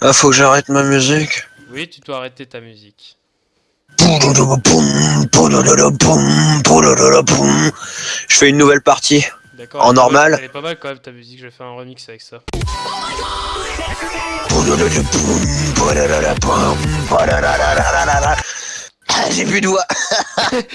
Ah, faut que j'arrête ma musique. Oui, tu dois arrêter ta musique. Je fais une nouvelle partie. D'accord. En normal. mal- Elle est pas mal quand même ta musique, je vais faire un remix avec ça. J'ai plus de voix.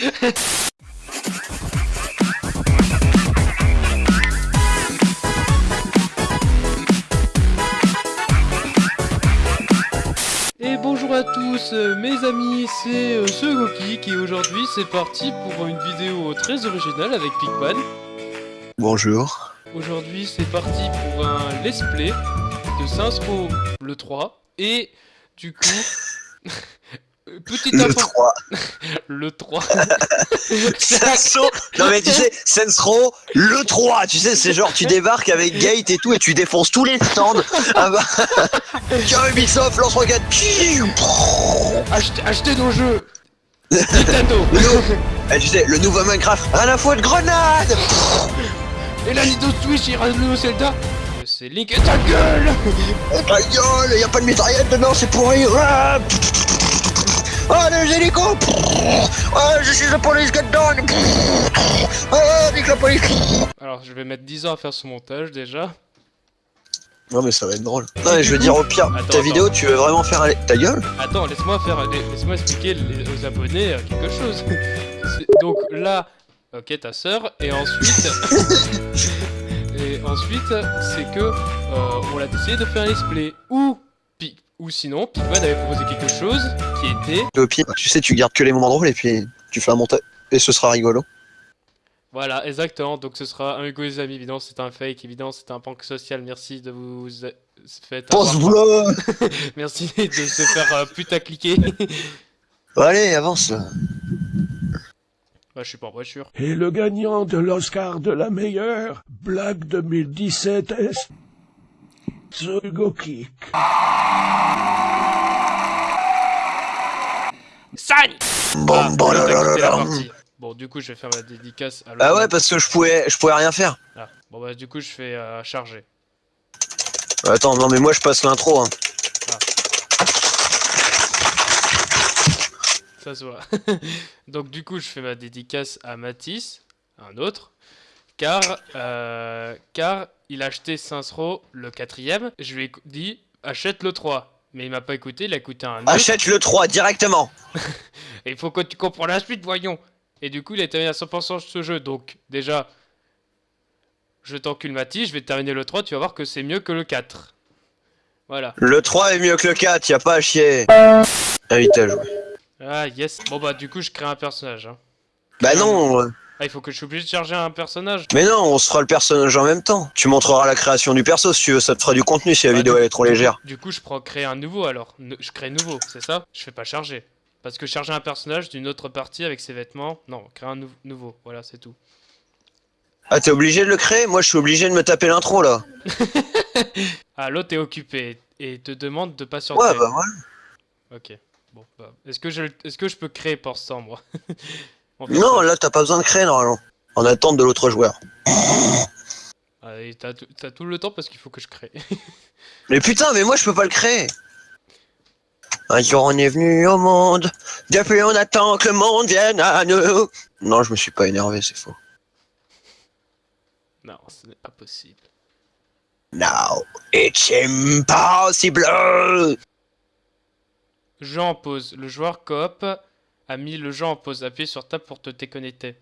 bonjour à tous euh, mes amis, c'est euh, ce Gokik et aujourd'hui c'est parti pour une vidéo très originale avec Pigman. Bonjour. Aujourd'hui c'est parti pour un let's play de Saints Row le 3 et du coup... Petite Le info... 3. Le 3. Senso. Non mais tu sais, Sensro, le 3, tu sais, c'est genre tu débarques avec Gate et tout et tu défonces tous les stands. Ah bah. Tiens Ubisoft, lance roquette. achetez, achetez nos jeux Nintendo Eh, tu sais, le nouveau Minecraft, rien à foutre, grenade Et la Nintendo Switch ira le nouveau Zelda C'est Link et ta gueule Ta gueule, y a pas de mitraillette dedans, c'est pourri. Ah, Ah, les hélicos Ah, je suis la police, get down Ah, nique la police Alors je vais mettre 10 ans à faire ce montage déjà. Non mais ça va être drôle. Non mais je veux dire au pire, Attends, ta attends. vidéo tu veux vraiment faire aller... Ta gueule? Attends, laisse-moi faire, laisse-moi expliquer les- aux abonnés euh, quelque chose. C'est- Donc là, ok ta sœur, et ensuite, et ensuite c'est que euh, on a décidé de faire un let's play ou Pi- ou sinon Pigman avait proposé quelque chose qui était pire, tu sais, tu gardes que les moments drôles et puis tu fais un montage. Et ce sera rigolo. voilà exactement. Donc ce sera un Hugo les amis évidemment c'est un fake évidemment c'est un prank social. Merci de vous faire Pense boulot Merci de se faire euh, putacliquer. Allez, avance là. bah je suis pas en voiture. Et le gagnant de l'Oscar de la meilleure blague 2017 est Hugo Kick. Sani Bon, Ah, bon, là, là, là, du coup, je vais faire ma dédicace à Ah ouais, parce que je pouvais, je pouvais rien faire. Ah, bon, bah, du coup, je fais euh, charger. Attends, non mais moi je passe l'intro. Hein. Ça se voit. Donc, du coup, je fais ma dédicace à Matisse, un autre, car, euh, car il a acheté Row le quatrième. Je lui ai dit, achète le 3. Mais il m'a pas écouté, il a écouté un autre. Achète le 3 directement. Et il faut que tu comprends la suite, voyons. Et du coup, il a terminé à 100% ce jeu. Donc, déjà, je t'encule Matisse, je vais terminer le 3, tu vas voir que c'est mieux que le 4. Voilà. Le 3 est mieux que le 4, y a pas à chier. Invite à jouer. Ah, yes. Bon, bah, du coup, je crée un personnage. Hein. Bah non, Ah, il faut que je suis obligé de charger un personnage. mais non, on se fera le personnage en même temps. Tu montreras la création du perso si tu veux, ça te fera du contenu si la Ah, vidéo elle est trop légère. Du coup, je prends créer un nouveau alors. Je crée nouveau, c'est ça? Je fais pas charger. Parce que charger un personnage d'une autre partie avec ses vêtements, non, créer un nou- nouveau. Voilà, c'est tout. Ah t'es obligé de le créer? Moi je suis obligé de me taper l'intro là. Ah, l'autre est occupé et te demande de patienter. Ouais bah ouais. Ok. Bon, bah, est-ce que je, est-ce que je peux créer pour ça, moi Non là t'as pas besoin de créer normalement. En attente de l'autre joueur. Ah, t'as, tout- le temps parce qu'il faut que je crée. Mais putain mais moi je peux pas le créer. Un jour on est venu au monde, depuis on attend que le monde vienne à nous. Non je me suis pas énervé, c'est faux. non, ce n'est pas possible. Now it's impossible. Jeu en pause. Le joueur coop a mis le jeu en pause. Appuie sur tab pour te déconnecter.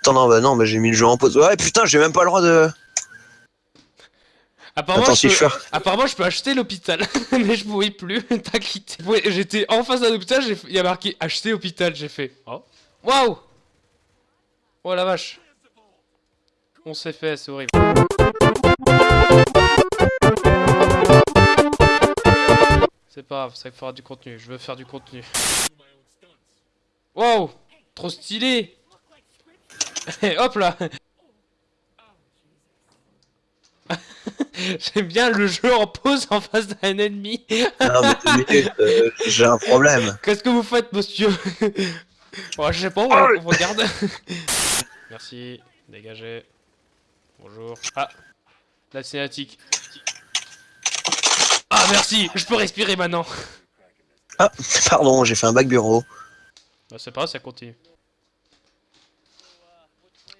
Attends non bah non bah j'ai mis le jeu en pause. Ouais putain j'ai même pas le droit de. Apparemment, Attends je si peux... je. Apparemment, je peux acheter l'hôpital, mais je pouvais plus. T'as quitté. Ouais, J'étais en face d'un hôpital, il y a marqué acheter hôpital. J'ai fait. Oh. Waouh Oh la vache. On s'est fait, c'est horrible. C'est pas grave, ça fera du contenu. Je veux faire du contenu. Waouh Trop stylé Et Hop là J'aime bien le jeu en pause en face d'un ennemi. Non mais euh, j'ai un problème. Qu'est-ce que vous faites, monsieur? Bon, je sais pas, on, on regarde. Merci, dégagez. Bonjour. Ah, la cinématique. Ah merci, je peux respirer maintenant. Ah, pardon, j'ai fait un bac bureau. Bah c'est pas grave, ça continue.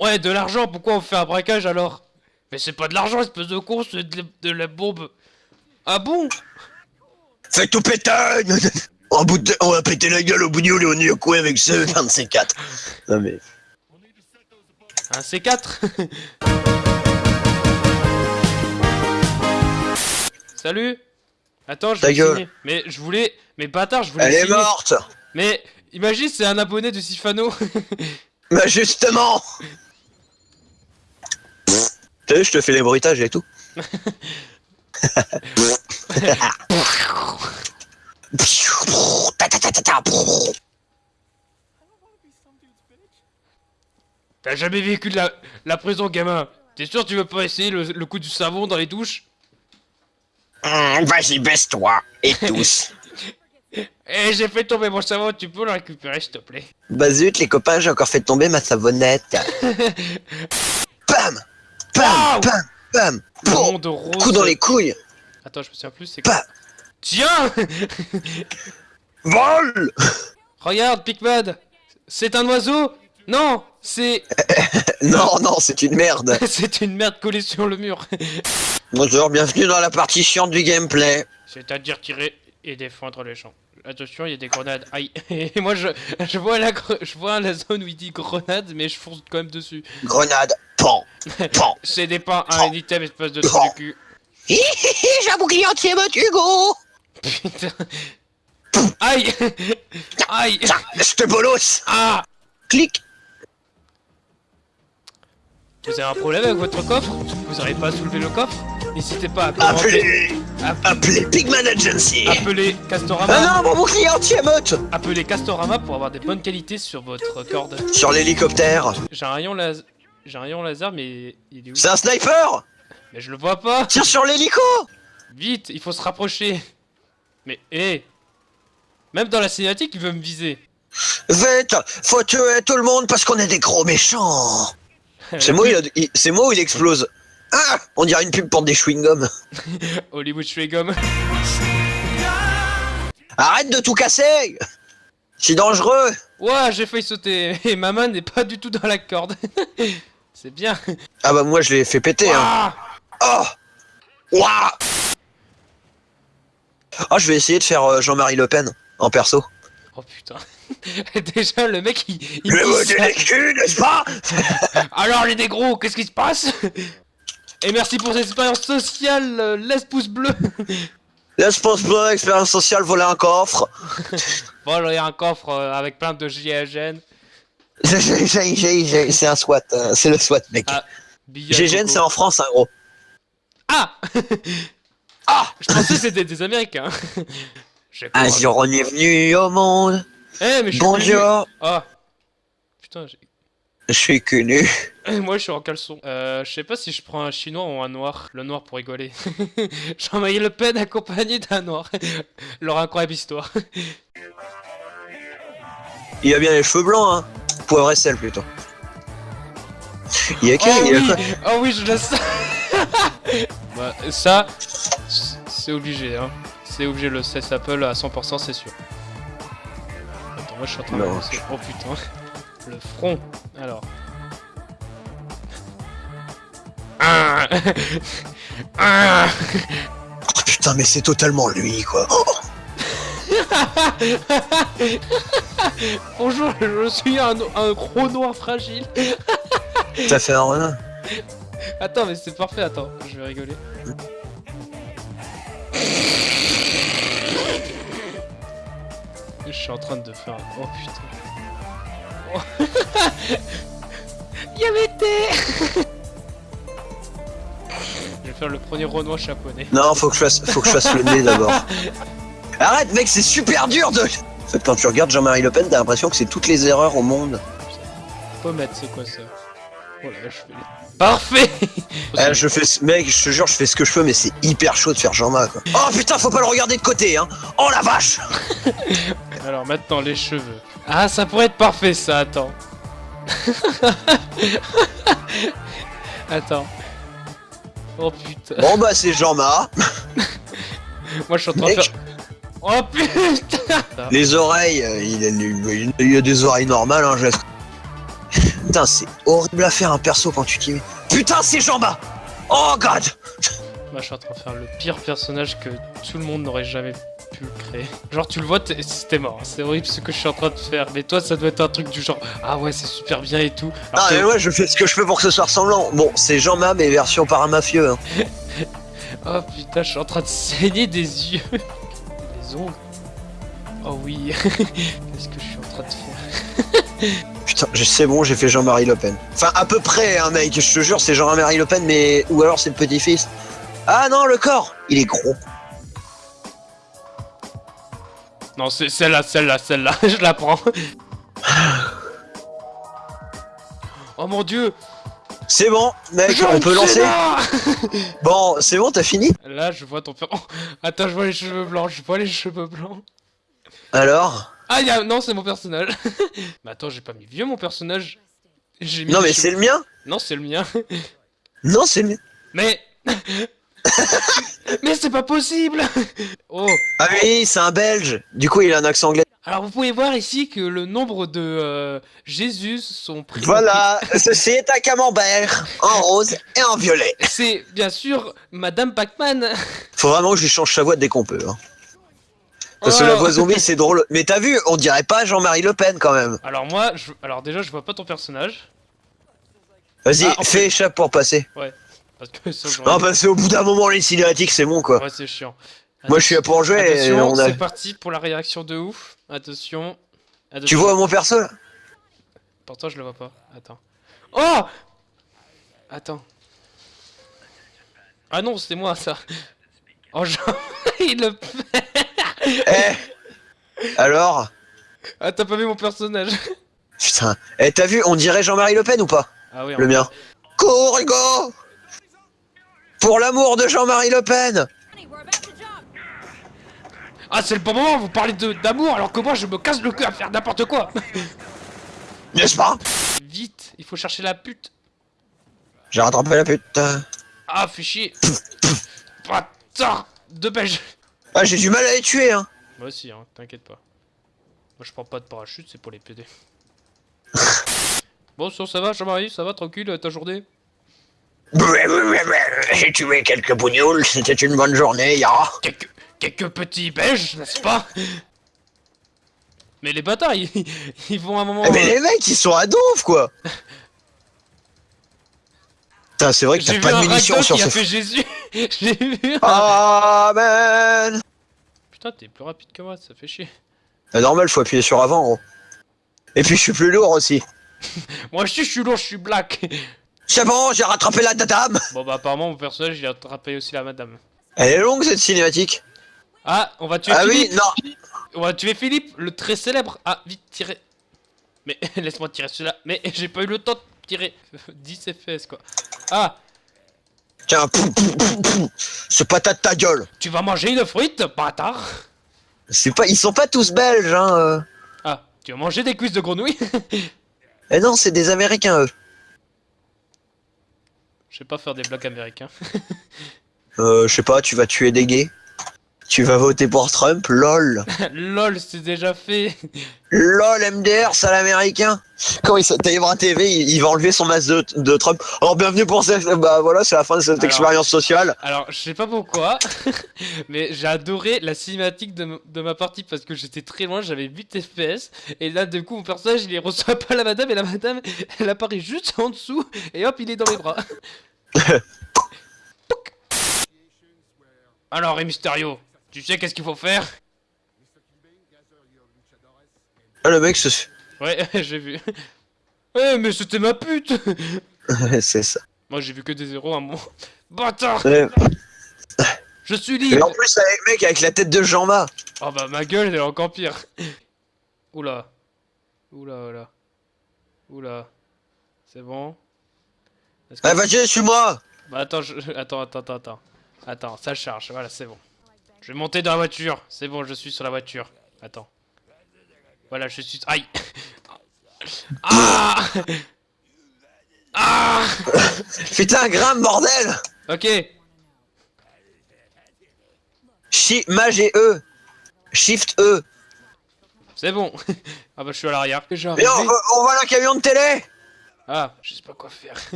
Ouais, de l'argent, pourquoi on fait un braquage alors? Mais c'est pas de l'argent, espèce de con, c'est de, la- de la bombe. Ah bon? Fais tout péter on, bout de- on va péter la gueule au bout du on est au avec ce 24. Non mais... Un C4 Salut Attends, je gueule. signer. Mais je voulais... Mais bâtard, je voulais Elle est morte Mais imagine, c'est un abonné de Sifano. Bah justement Tu sais, je te fais les bruitages et tout. Ta ta ta ta ta. T'as jamais vécu de la, la prison, gamin? T'es sûr tu veux pas essayer le, le coup du savon dans les douches? Hum, Vas-y, baisse-toi. Et tous. Eh, j'ai fait tomber mon savon, tu peux le récupérer, s'il te plaît. Bah zut, les copains, j'ai encore fait tomber ma savonnette. Pam! Pam! Wow Pam! Pam! Bon. Coup dans les couilles. Attends, je me souviens plus, c'est quoi Tiens Vol! Regarde, Pigman C'est un oiseau? Non C'est... Non, non, c'est une merde. c'est une merde collée sur le mur. Bonjour, bienvenue dans la partie chiante du gameplay. C'est-à-dire tirer et défendre les champs. Attention, il y a des grenades. Aïe. Et moi, je, je, vois la, je vois la zone où il dit grenade, mais je fonce quand même dessus. Grenade, pan, pan. C'est des pas un item, espèce de trou du cul. J'ai un bouclier entier, mode Hugo Putain. Aïe Aïe je te bolos Ah Clic Vous avez un problème avec votre coffre? Vous n'arrivez pas à soulever le coffre? N'hésitez pas à commenter. Appelez App- Appelez Pigman Agency Appelez Castorama. Ah non, mon bouclier Appelez Castorama pour avoir des bonnes qualités sur votre corde. Sur l'hélicoptère J'ai un rayon laser. J'ai un rayon laser, mais il est où? C'est un sniper Mais je le vois pas Tire sur l'hélico Vite, il faut se rapprocher. Mais hé Même dans la cinématique, il veut me viser. Vite Faut tuer tout le monde parce qu'on est des gros méchants C'est moi, il a- il- c'est moi où il explose. Ah On dirait une pub pour des chewing-gums. Hollywood Schwegum. Arrête de tout casser C'est dangereux Ouah, j'ai failli sauter. Et ma main n'est pas du tout dans la corde. C'est bien. Ah bah moi je l'ai fait péter hein. Oh Ouah Ah je vais essayer de faire euh, Jean-Marie Le Pen en perso. Oh putain. Déjà, le mec, il, il des culs, n'est-ce pas Alors les négros, qu'est-ce qui se passe? Et merci pour cette expérience sociale, euh, laisse pouce bleu Laisse pense pas, expérience sociale, voler un coffre. Bon, il y a un coffre euh, avec plein de GIGN. C'est un SWAT, euh, c'est le SWAT mec. Ah, Coco. c'est en France hein gros. Ah Ah Je pensais que c'était des Américains. Un jour on est venu au monde. Eh, mais je suis. Bonjour, Ah Putain, j'ai- je suis connu. moi je suis en caleçon. Euh, je sais pas si je prends un chinois ou un noir. Le noir pour rigoler. Jean-Marie Le Pen accompagné d'un noir. Leur incroyable histoire. Il a bien les cheveux blancs hein. Poivre et sel plutôt. Il y a Oh que il y a oui, quoi oh oui, je laisse ça. bah, ça, c'est obligé, hein. C'est obligé, le cesse Apple à 100%, c'est sûr. Attends, moi je suis en train de Non. lancer. Oh putain. Le front. Alors. Ah. Ah. Putain mais c'est totalement lui quoi. Oh, Bonjour, je suis un, un gros noir fragile. ça fait un renard. Attends, mais c'est parfait, attends, je vais rigoler. Je suis en train de faire. Oh putain. Oh. Yamete vais faire le premier Renoir japonais. Non faut que je fasse, faut que je fasse le nez d'abord. Arrête mec c'est super dur de... En fait, quand tu regardes Jean-Marie Le Pen t'as l'impression que c'est toutes les erreurs au monde. Pommette, c'est quoi ça? Oh là, je fais. Parfait Eh, je fais, ce- mec, je te jure, je fais ce que je peux, mais c'est hyper chaud de faire Jean-Ma, quoi. Oh putain, faut pas le regarder de côté, hein. Oh la vache. Alors maintenant, les cheveux. Ah, ça pourrait être parfait ça, attends. attends. Oh putain. Bon bah c'est Jean-Ma. Moi, je suis en train de faire. Oh putain Les oreilles, euh, il, a, il- il a des oreilles normales, hein, laisse. Putain, c'est horrible à faire un perso quand tu t'y mets. Putain, c'est Jamba Oh god Moi, je suis en train de faire le pire personnage que tout le monde n'aurait jamais pu créer. Genre, tu le vois, t'es t'es mort. C'est horrible ce que je suis en train de faire. Mais toi, ça doit être un truc du genre Ah ouais, c'est super bien et tout. Alors Ah, mais moi, je fais ce que je peux pour que ce soit ressemblant. Bon, c'est Jamba, mais version paramafieux. Hein. Oh putain, je suis en train de saigner des yeux. Des ongles. Oh oui. Qu'est-ce que je suis en train de faire? Putain, c'est bon, j'ai fait Jean-Marie Le Pen. Enfin, à peu près, hein, mec, je te jure, c'est Jean-Marie Le Pen, mais. Ou alors c'est le petit-fils. Ah non, le corps Il est gros. Non, c'est celle-là, celle-là, celle-là. je la prends. Oh mon dieu C'est bon, mec, on peut lancer Bon, c'est bon, t'as fini? Là, je vois ton. Oh, attends, je vois les cheveux blancs, je vois les cheveux blancs. Alors? Ah, y a... non, c'est mon personnage. mais attends, j'ai pas mis vieux mon personnage. Mis Non, mais c'est le mien Non, c'est le mien. Non, c'est le mien. Mais. Mais c'est pas possible Oh Ah oui, c'est un belge. Du coup, il a un accent anglais. Alors vous pouvez voir ici que le nombre de euh, Jésus sont pris. Voilà, ceci est un camembert en rose et en violet. C'est bien sûr Madame Pac-Man. Faut vraiment que je lui change sa voix dès qu'on peut. Hein. Parce que Oh. la voix zombie, c'est drôle. Mais t'as vu, on dirait pas Jean-Marie Le Pen quand même. Alors moi, je... alors déjà, je vois pas ton personnage Vas-y, Ah, en fais échappe pour passer. Parce que ça, Non, parce qu'au bout d'un moment, les cinématiques, c'est bon quoi. Ouais, c'est chiant. Moi, je suis là pour jouer et on a. c'est parti pour la réaction de ouf. Attention. Tu vois mon perso? Pourtant, je le vois pas. Attends. Oh Attends. Ah non, c'est moi ça. Oh, genre, il le. Eh Alors? Ah, t'as pas vu mon personnage Putain. Eh, t'as vu, on dirait Jean-Marie Le Pen ou pas? Ah oui, Le mien. Cours, Hugo Pour l'amour de Jean-Marie Le Pen Ah, c'est le bon moment, vous parlez de d'amour alors que moi je me casse le cul à faire n'importe quoi N'est-ce pas? Vite, il faut chercher la pute. J'ai rattrapé la pute. Ah, fais chier. Putain De belge. Ah, j'ai du mal à les tuer, hein. Moi aussi, hein, t'inquiète pas. Moi je prends pas de parachute, c'est pour les PD. bon, ça, ça va, Jean-Marie, ça va, tranquille, ta journée? J'ai tué quelques bougnoules, c'était une bonne journée, ya. quelques, quelques petits belges, n'est-ce pas? Mais les bâtards, ils, ils vont à un moment. Mais euh, les mecs, ils sont à donf, quoi Putain, c'est vrai que J'ai t'as pas de munitions sur ce... fait Jésus. J'ai vu. un- Amen Putain, t'es plus rapide que moi, ça fait chier. C'est normal, faut appuyer sur avant, gros. Et puis, je suis plus lourd aussi. Moi aussi, je suis lourd, je suis black. C'est bon, j'ai rattrapé la dame Bon, bah, apparemment, mon personnage, il a attrapé aussi la madame. Elle est longue, cette cinématique. Ah, on va tuer Ah oui, Philippe. non On va tuer Philippe, le très célèbre. Ah, vite, tirez. Mais laisse-moi tirer celui-là. Mais j'ai pas eu le temps de tirer. 10 FPS, quoi. Ah, Tiens, pou, pou, pou, pou. ce patate ta gueule tu vas manger une frite, bâtard. C'est pas... Ils sont pas tous belges, hein euh. Ah, tu vas manger des cuisses de grenouille Eh non, c'est des Américains, eux. Je sais pas faire des blagues américains. Euh, je sais pas, tu vas tuer des gays? Tu vas voter pour Trump Lol Lol, c'est déjà fait. LOL MDR, sale américain Quand il Taïbra TV, il, il va enlever son masque de, de Trump. Alors bienvenue pour cette... Bah voilà, c'est la fin de cette Alors- expérience sociale. Alors, je sais pas pourquoi, mais j'ai adoré la cinématique de, de ma partie parce que j'étais très loin, j'avais 8 FPS, et là, du coup, mon personnage, il reçoit pas la madame, et la madame, elle apparaît juste en dessous, et hop, il est dans mes bras. Alors, Rey Mysterio, tu sais qu'est-ce qu'il faut faire? Ah, le mec, se... Ouais, j'ai vu. Ouais, mais c'était ma pute c'est ça. Moi, j'ai vu que des zéros à un moment. Bâtard Ouais. Je suis Et libre en plus, avec le mec avec la tête de Jean-Ma. Oh bah ma gueule elle est encore pire. Oula. Oula oula. Oula. C'est bon que- Ah, vas-y, suis-moi Bah attends, je... attends, attends, attends, attends. Attends, ça charge, voilà, c'est bon. Je vais monter dans la voiture. C'est bon, je suis sur la voiture. Attends. Voilà, je suis... Aïe Ah Ah Putain, grimpe, bordel Ok. Shi Mage et E. Shift E. C'est bon. ah bah je suis à l'arrière. Mais on, on voit un camion de télé Ah, je sais pas quoi faire.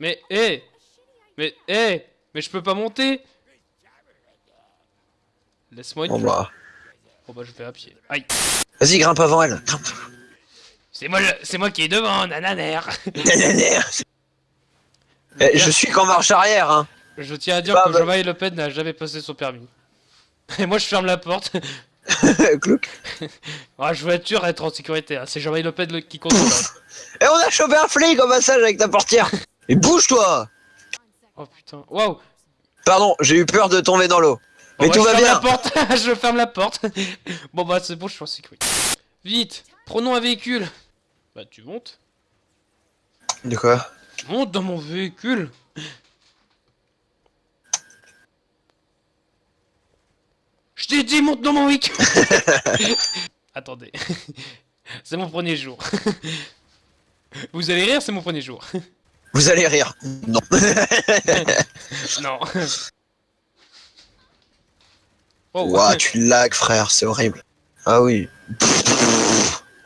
mais, hé Mais, hé Mais je peux pas monter Laisse-moi une Bon bah. Bon bah je vais à pied. Aïe Vas-y, grimpe avant elle. Grimpe. C'est moi, c'est moi qui est devant, nananer Eh, je suis qu'en marche arrière, hein. Je tiens à dire Bah, que bah. Jean-Marie Le Pen n'a jamais passé son permis. Et moi je ferme la porte. Clouc. Ah, je veux être sûr d'être en sécurité. hein. C'est Jean-Marie Le Pen qui contrôle. hein. Et on a chopé un flic au passage avec ta portière. Et bouge-toi Oh putain. Waouh Pardon, j'ai eu peur de tomber dans l'eau. Mais bah, tout je va ferme bien. la porte. je ferme la porte. bon bah c'est bon, je suis en sécurité. Vite, prenons un véhicule. Bah tu montes. De quoi? Monte dans mon véhicule. Je t'ai dit monte dans mon véhicule. Attendez. c'est mon premier jour. Vous allez rire, c'est mon premier jour. Vous allez rire. Non. non. Oh, tu lag, frère, c'est horrible. Ah oui.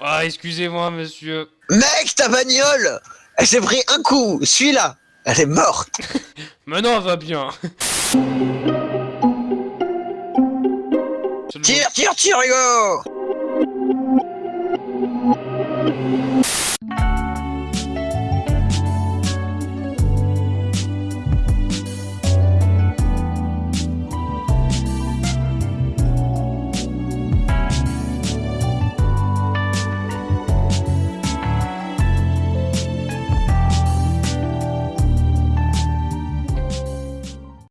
Ah, excusez-moi, monsieur. Mec, ta bagnole Elle s'est pris un coup, celui-là Elle est morte Maintenant, elle va bien Tire, tire, tire, Hugo